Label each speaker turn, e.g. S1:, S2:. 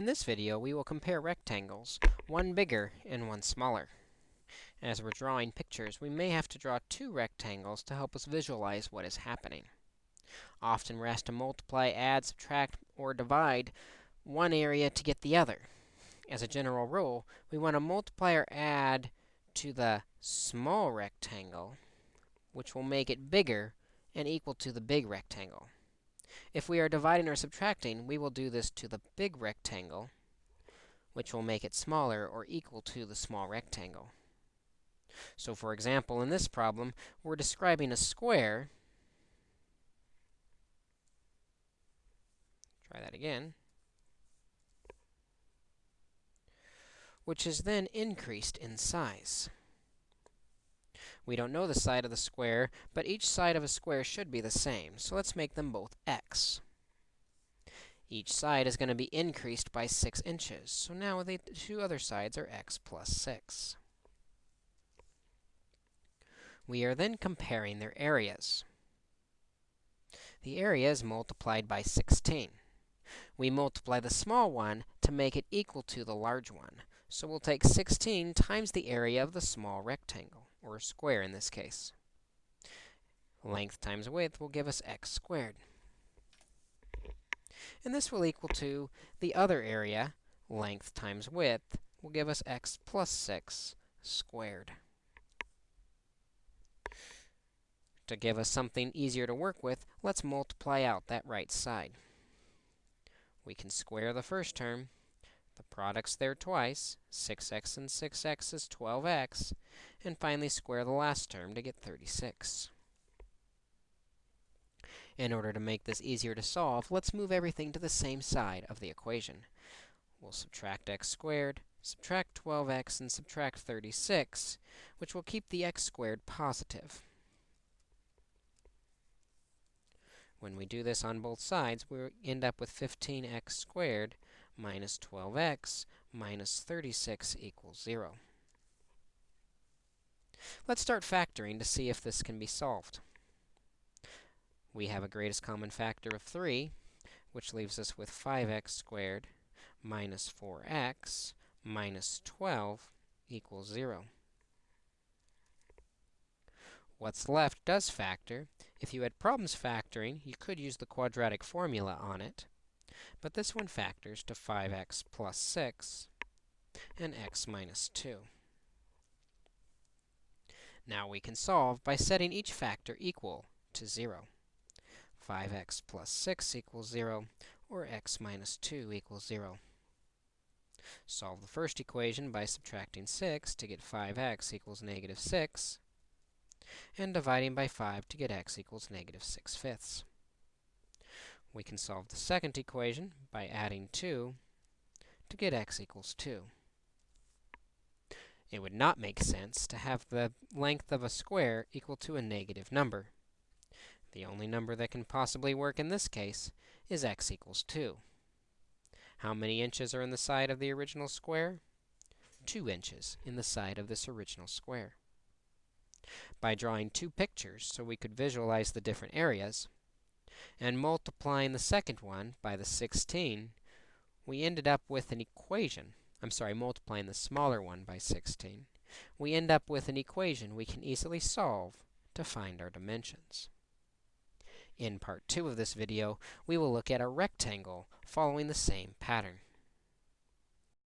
S1: In this video, we will compare rectangles, one bigger and one smaller. As we're drawing pictures, we may have to draw two rectangles to help us visualize what is happening. Often we're asked to multiply, add, subtract, or divide one area to get the other. As a general rule, we want to multiply or add to the small rectangle, which will make it bigger and equal to the big rectangle. If we are dividing or subtracting, we will do this to the big rectangle, which will make it smaller or equal to the small rectangle. So for example, in this problem, we're describing a square. Try that again. Which is then increased in size. We don't know the side of the square, but each side of a square should be the same. So let's make them both x. Each side is going to be increased by 6 inches. So now the two other sides are x plus 6. We are then comparing their areas. The area is multiplied by 16. We multiply the small one to make it equal to the large one. So we'll take 16 times the area of the small rectangle or square in this case. Length times width will give us x squared. And this will equal to the other area, length times width, will give us x plus 6 squared. To give us something easier to work with, let's multiply out that right side. We can square the first term, the product's there twice. 6x and 6x is 12x. And finally, square the last term to get 36. In order to make this easier to solve, let's move everything to the same side of the equation. We'll subtract x squared, subtract 12x, and subtract 36, which will keep the x squared positive. When we do this on both sides, we end up with 15x squared minus 12x minus 36 equals 0. Let's start factoring to see if this can be solved. We have a greatest common factor of 3, which leaves us with 5x squared minus 4x minus 12 equals 0. What's left does factor. If you had problems factoring, you could use the quadratic formula on it. But this one factors to 5x plus 6 and x minus 2. Now we can solve by setting each factor equal to 0. 5x plus 6 equals 0, or x minus 2 equals 0. Solve the first equation by subtracting 6 to get 5x equals negative 6, and dividing by 5 to get x equals negative 6 fifths. We can solve the second equation by adding 2 to get x equals 2. It would not make sense to have the length of a square equal to a negative number. The only number that can possibly work in this case is x equals 2. How many inches are in the side of the original square? 2 inches in the side of this original square. By drawing two pictures so we could visualize the different areas, and multiplying the second one by the 16, we ended up with an equation. I'm sorry, multiplying the smaller one by 16. We end up with an equation we can easily solve to find our dimensions. In part 2 of this video, we will look at a rectangle following the same pattern.